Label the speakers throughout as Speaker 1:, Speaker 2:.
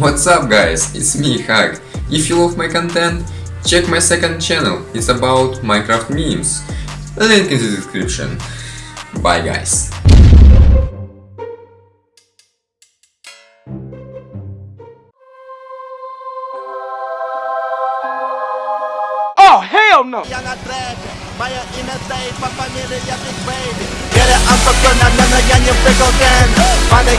Speaker 1: What's up guys, it's me Hag. If you love my content, check my second channel, it's about Minecraft memes. Link in the description. Bye guys.
Speaker 2: Oh, hell no!
Speaker 3: Я на трэпе, моя имя Дейв, по фамилии я Биг Бэйби Пере антоклонами, но я не прыгал дэн Падай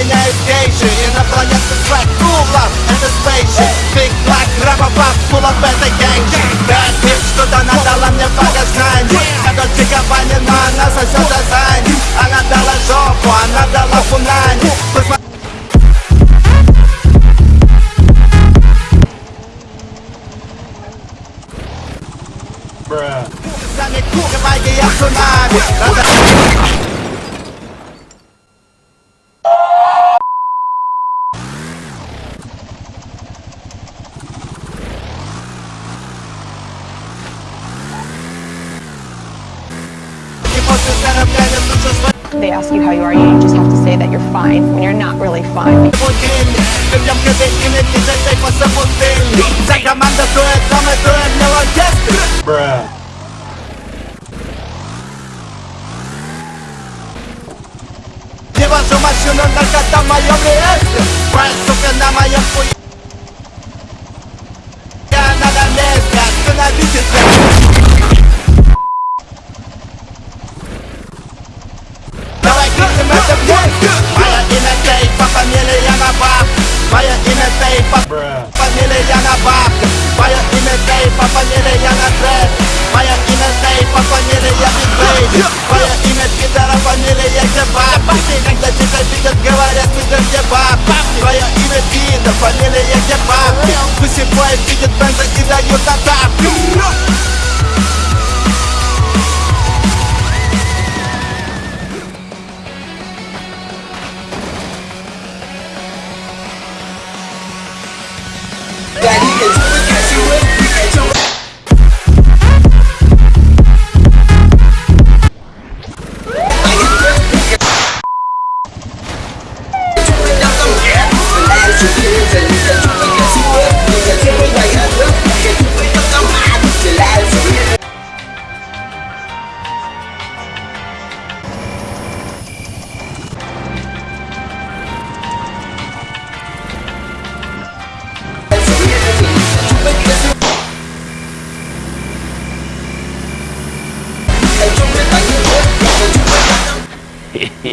Speaker 3: in aviation In a flying like cool and the spaceship Big black rubber band full of metal
Speaker 4: they ask you how you are, you just have to say that you're fine when you're not really fine.
Speaker 2: Bruh.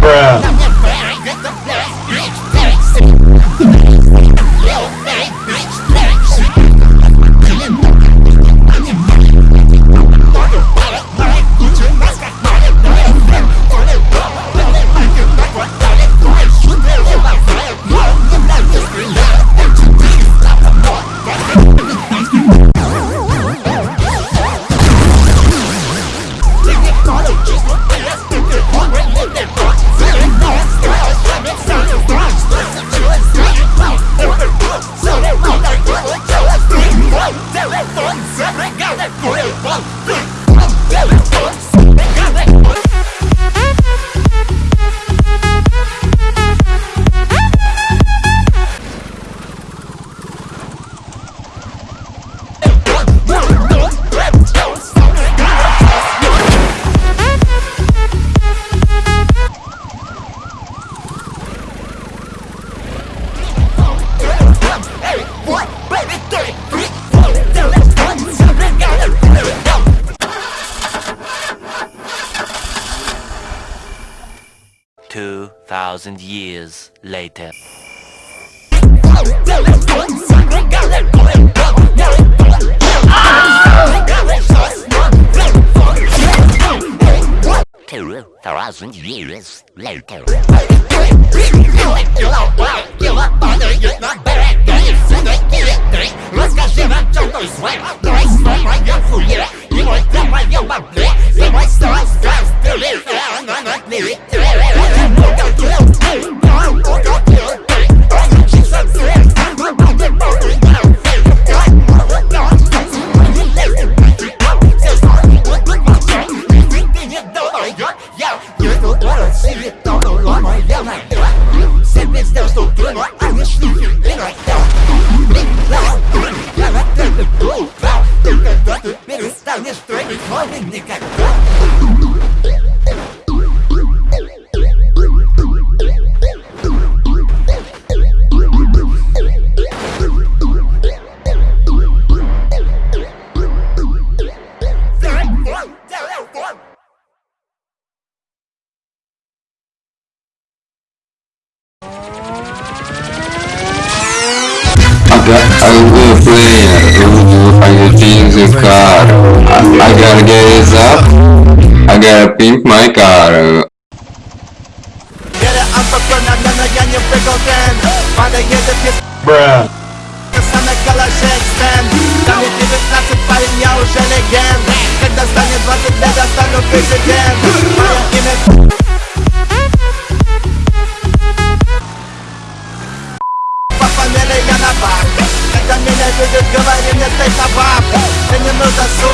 Speaker 2: Bruh.
Speaker 5: Two thousand years later. Two thousand years later.
Speaker 6: I I, I gotta get it up I gotta pimp my car
Speaker 3: Веря антропономенно я не выгоден Падает пес
Speaker 7: Bruh.
Speaker 3: на калаше экстенд Там мне 19 парень, я уже легенд Когда станет 20 лет, я стану президент Мое имя По фамилии я на бак Когда меня видят, говори мне стой собак Мне не нужна сука,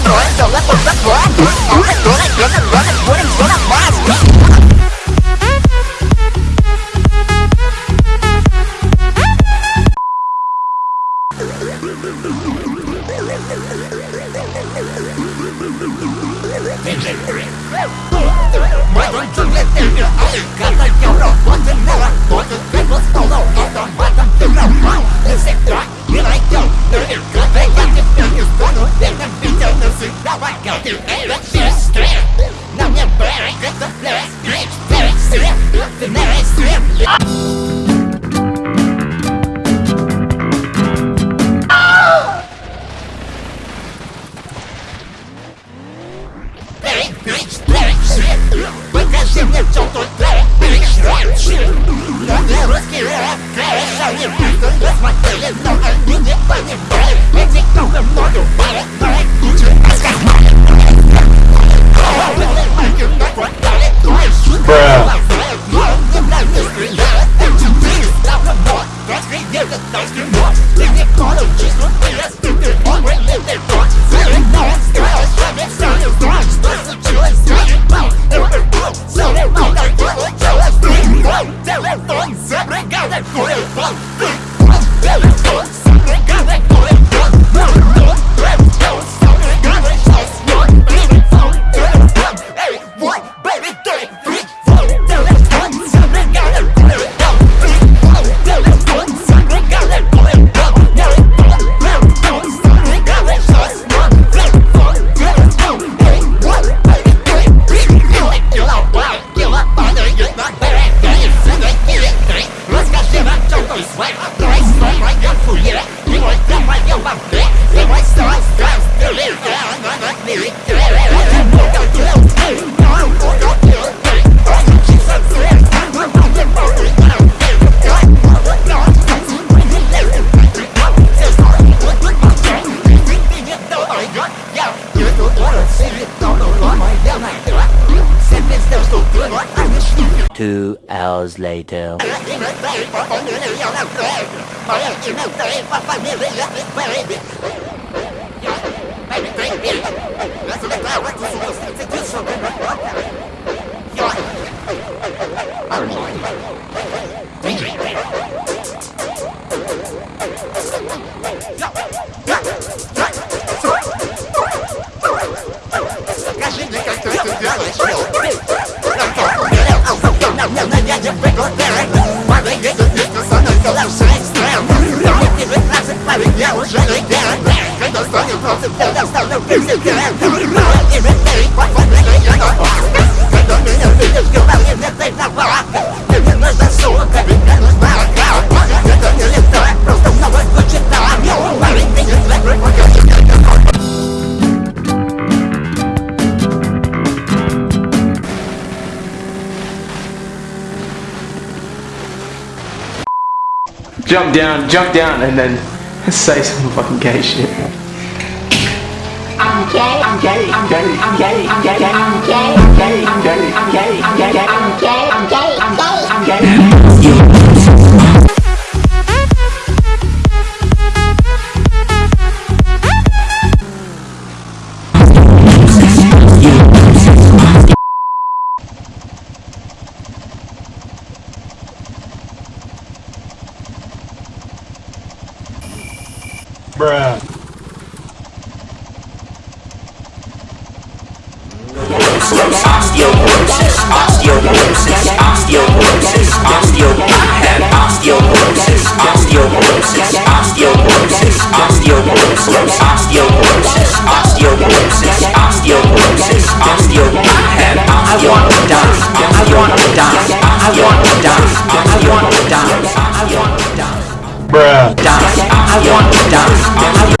Speaker 3: Two hours later. Hãy subscribe cho kênh Ghiền Mì Gõ Để không bỏ lỡ những video hấp dẫn 15 парень, я уже не герой Когда станет против, я достану пиксель героем Говорю, и верь, подводный, я
Speaker 5: на Когда меня
Speaker 3: видишь, говори мне,
Speaker 2: ты
Speaker 5: на балах Ты мне нужна сука, ведь мне нужна
Speaker 8: Jump down, jump down, and then say some fucking gay shit.
Speaker 9: I'm gay, I'm gay, I'm gay, I'm gay, I'm gay, I'm gay, I'm gay, I'm gay, I'm gay,
Speaker 10: osteoporosis, osteoporosis, osteo. I have osteoporosis, osteoporosis, osteoporosis, osteoporosis, osteoporosis, osteoporosis, osteoporosis, osteo. I osteo. I wanna die. I wanna die. I wanna die. I wanna die. I wanna die.
Speaker 2: Bruh.
Speaker 10: Die. I wanna die. I